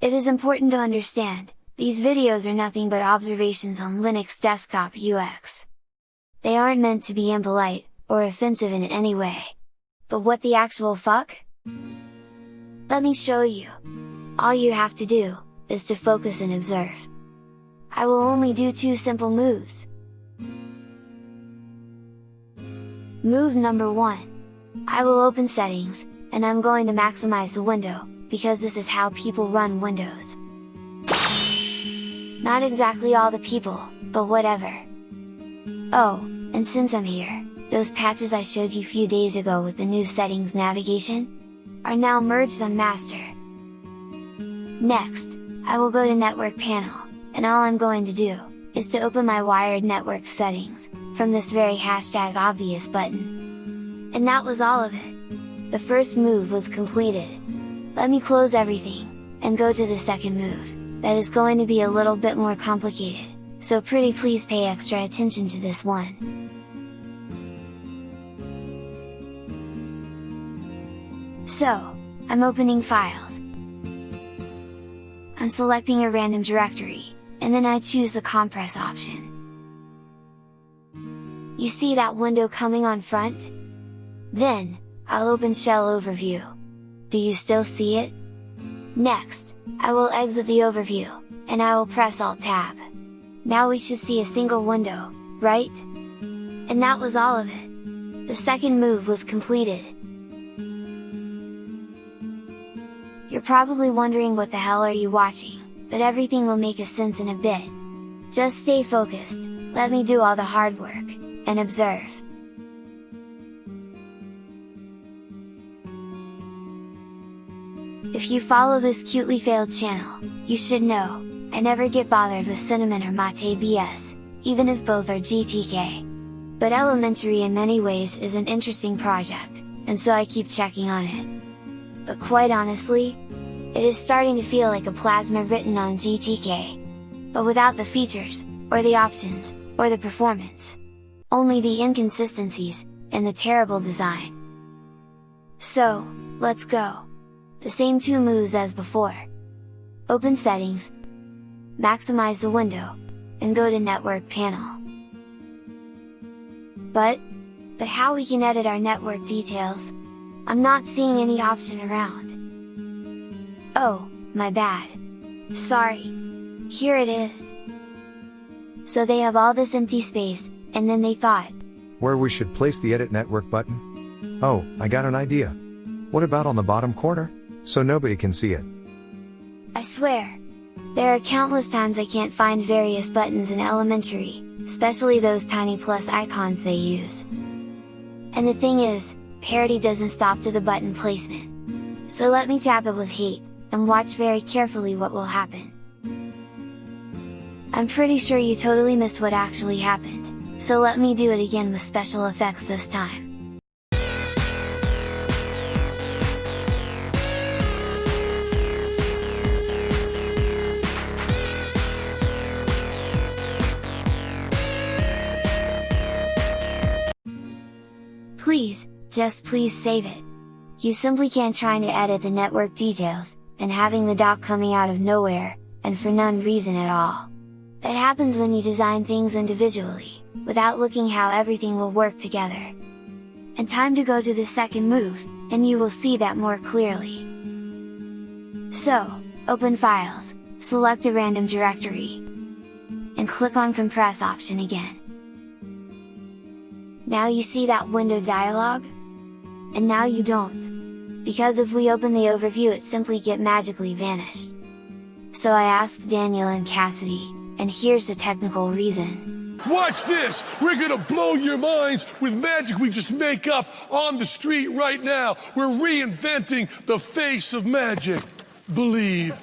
It is important to understand, these videos are nothing but observations on Linux desktop UX. They aren't meant to be impolite, or offensive in any way. But what the actual fuck? Let me show you! All you have to do, is to focus and observe. I will only do two simple moves. Move number 1. I will open settings, and I'm going to maximize the window, because this is how people run Windows. Not exactly all the people, but whatever. Oh, and since I'm here, those patches I showed you few days ago with the new settings navigation, are now merged on master. Next, I will go to network panel, and all I'm going to do, is to open my wired network settings, from this very hashtag obvious button. And that was all of it! The first move was completed. Let me close everything, and go to the second move, that is going to be a little bit more complicated, so pretty please pay extra attention to this one. So, I'm opening files. I'm selecting a random directory, and then I choose the compress option. You see that window coming on front? Then, I'll open Shell Overview. Do you still see it? Next, I will exit the overview, and I will press Alt Tab. Now we should see a single window, right? And that was all of it! The second move was completed, You're probably wondering what the hell are you watching, but everything will make a sense in a bit. Just stay focused, let me do all the hard work, and observe. If you follow this cutely failed channel, you should know, I never get bothered with Cinnamon or Mate BS, even if both are GTK. But Elementary in many ways is an interesting project, and so I keep checking on it but quite honestly, it is starting to feel like a plasma written on GTK. But without the features, or the options, or the performance. Only the inconsistencies, and the terrible design. So, let's go! The same two moves as before. Open settings, maximize the window, and go to network panel. But, but how we can edit our network details, I'm not seeing any option around. Oh, my bad. Sorry. Here it is. So they have all this empty space, and then they thought. Where we should place the edit network button? Oh, I got an idea. What about on the bottom corner? So nobody can see it. I swear. There are countless times I can't find various buttons in elementary, especially those tiny plus icons they use. And the thing is, parity doesn't stop to the button placement. So let me tap it with hate, and watch very carefully what will happen. I'm pretty sure you totally missed what actually happened, so let me do it again with special effects this time. Please, just please save it. You simply can't trying to edit the network details, and having the dock coming out of nowhere, and for none reason at all. That happens when you design things individually, without looking how everything will work together. And time to go to the second move, and you will see that more clearly. So, open Files, select a random directory, and click on Compress option again. Now you see that window dialog? and now you don't. Because if we open the overview it simply get magically vanished. So I asked Daniel and Cassidy, and here's the technical reason. Watch this! We're gonna blow your minds with magic we just make up on the street right now! We're reinventing the face of magic! Believe!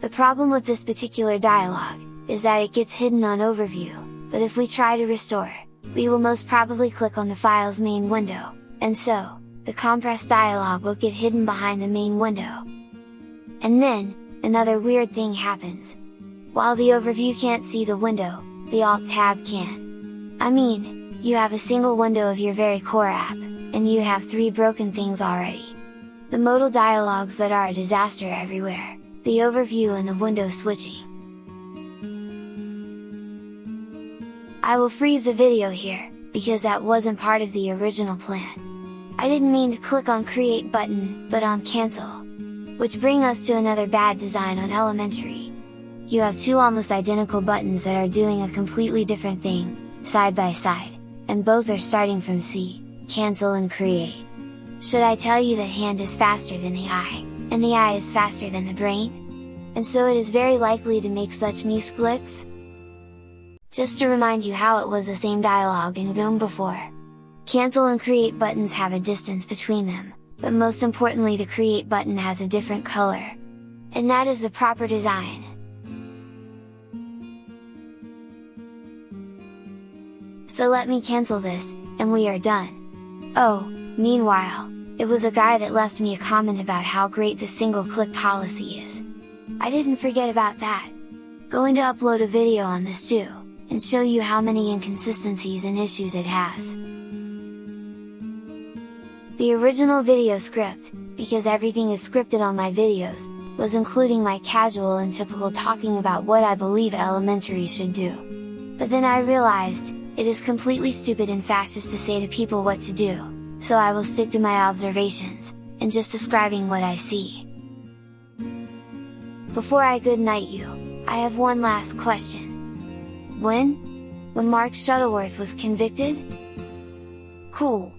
The problem with this particular dialogue, is that it gets hidden on overview, but if we try to restore, we will most probably click on the file's main window, and so, the compress dialog will get hidden behind the main window. And then, another weird thing happens. While the overview can't see the window, the Alt tab can. I mean, you have a single window of your very core app, and you have three broken things already. The modal dialogues that are a disaster everywhere, the overview and the window switching. I will freeze the video here, because that wasn't part of the original plan. I didn't mean to click on create button, but on cancel. Which bring us to another bad design on elementary. You have two almost identical buttons that are doing a completely different thing, side by side, and both are starting from C, cancel and create. Should I tell you that hand is faster than the eye, and the eye is faster than the brain? And so it is very likely to make such misclicks? Just to remind you how it was the same dialogue in GNOME before. Cancel and create buttons have a distance between them, but most importantly the create button has a different color. And that is the proper design. So let me cancel this, and we are done. Oh, meanwhile, it was a guy that left me a comment about how great the single click policy is. I didn't forget about that. Going to upload a video on this too, and show you how many inconsistencies and issues it has. The original video script, because everything is scripted on my videos, was including my casual and typical talking about what I believe elementary should do. But then I realized, it is completely stupid and fascist to say to people what to do, so I will stick to my observations, and just describing what I see. Before I good night you, I have one last question. When? When Mark Shuttleworth was convicted? Cool!